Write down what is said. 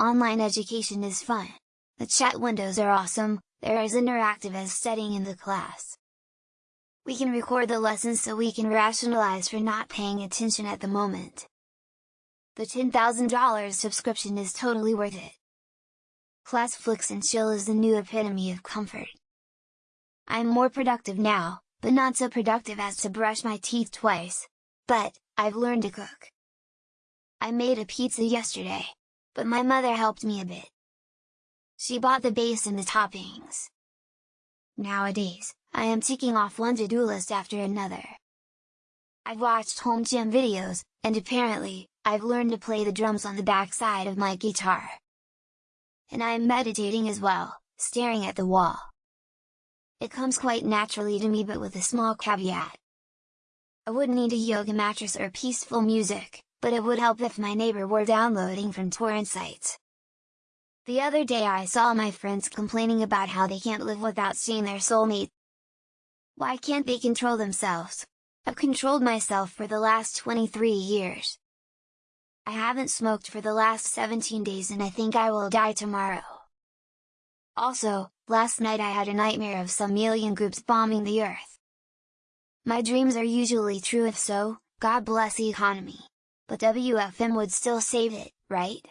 Online education is fun. The chat windows are awesome, they're as interactive as studying in the class. We can record the lessons so we can rationalize for not paying attention at the moment. The $10,000 subscription is totally worth it. Classflix and Chill is the new epitome of comfort. I'm more productive now, but not so productive as to brush my teeth twice. But, I've learned to cook. I made a pizza yesterday. But my mother helped me a bit. She bought the base and the toppings. Nowadays, I am ticking off one to-do list after another. I've watched home gym videos, and apparently, I've learned to play the drums on the backside of my guitar. And I am meditating as well, staring at the wall. It comes quite naturally to me but with a small caveat. I wouldn't need a yoga mattress or peaceful music, but it would help if my neighbor were downloading from torrent sites. The other day I saw my friends complaining about how they can't live without seeing their soulmate. Why can't they control themselves? I've controlled myself for the last 23 years. I haven't smoked for the last 17 days and I think I will die tomorrow. Also, last night I had a nightmare of some alien groups bombing the earth. My dreams are usually true if so, God bless the economy. But WFM would still save it, right?